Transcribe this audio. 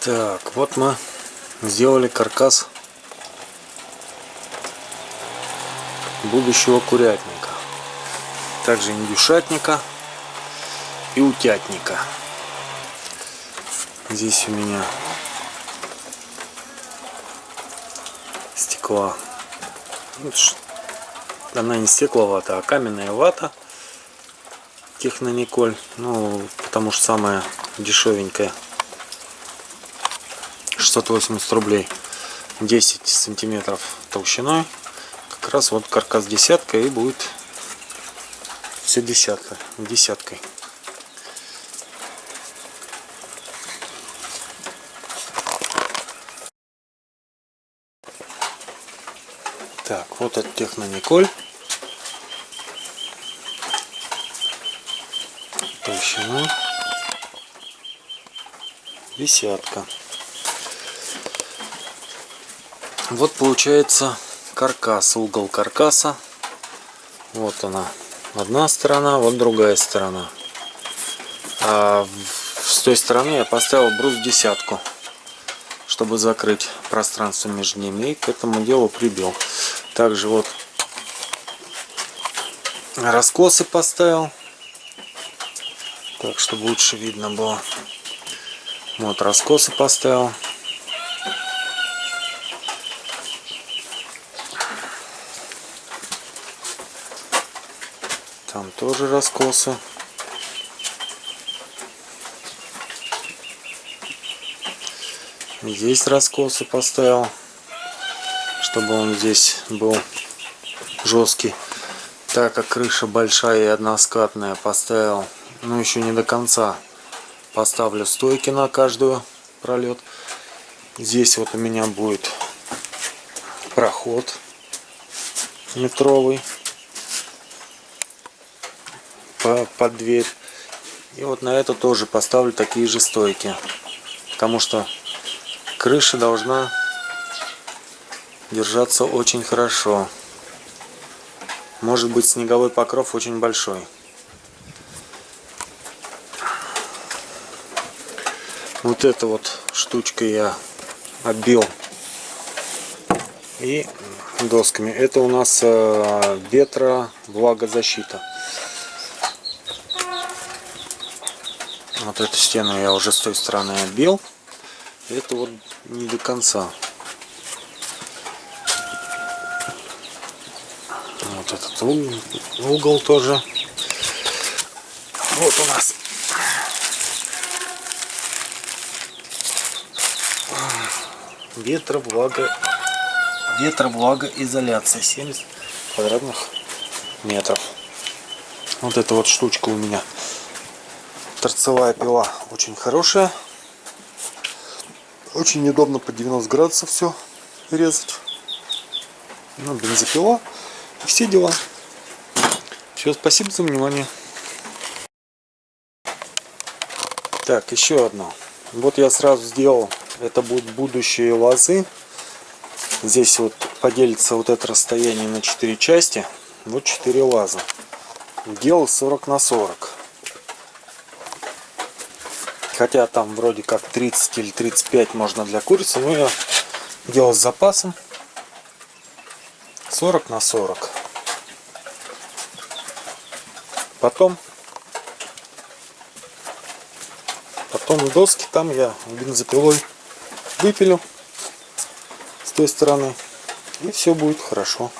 Так, вот мы сделали каркас будущего курятника. Также индюшатника и утятника. Здесь у меня стекла. Ну, она не стекловата, а каменная вата. Технониколь. Ну, потому что самая дешевенькая. 680 рублей. 10 сантиметров толщиной. Как раз вот каркас десятка и будет все десятка, десяткой. Так, вот от Технониколь. Толщина. Десятка. Вот получается каркас, угол каркаса. Вот она, одна сторона, вот другая сторона. А с той стороны я поставил брус десятку, чтобы закрыть пространство между ними. И к этому делу прибил. Также вот раскосы поставил. Так, чтобы лучше видно было. Вот раскосы поставил. Там тоже раскосы. Здесь раскосы поставил чтобы он здесь был жесткий. Так как крыша большая и односкатная, поставил, ну еще не до конца, поставлю стойки на каждую пролет. Здесь вот у меня будет проход метровый под дверь. И вот на это тоже поставлю такие же стойки. Потому что крыша должна держаться очень хорошо. Может быть снеговой покров очень большой. Вот эта вот штучка я оббил и досками. Это у нас э, ветро влагозащита. Вот эту стену я уже с той стороны отбил. Это вот не до конца. Вот этот угол тоже. Вот у нас ветро, влага, ветро, влага, изоляция 70 квадратных метров. Вот эта вот штучка у меня. Торцевая пила очень хорошая. Очень удобно по 90 градусов все резать. Ну, бензопила все дела. Все, спасибо за внимание. Так, еще одно. Вот я сразу сделал, это будут будущие лозы. Здесь вот поделится вот это расстояние на 4 части. Вот 4 лаза. Делал 40 на 40. Хотя там вроде как 30 или 35 можно для курицы, но я делал с запасом. 40 на 40. Потом, потом доски там я бензопилой выпилю с той стороны. И все будет хорошо.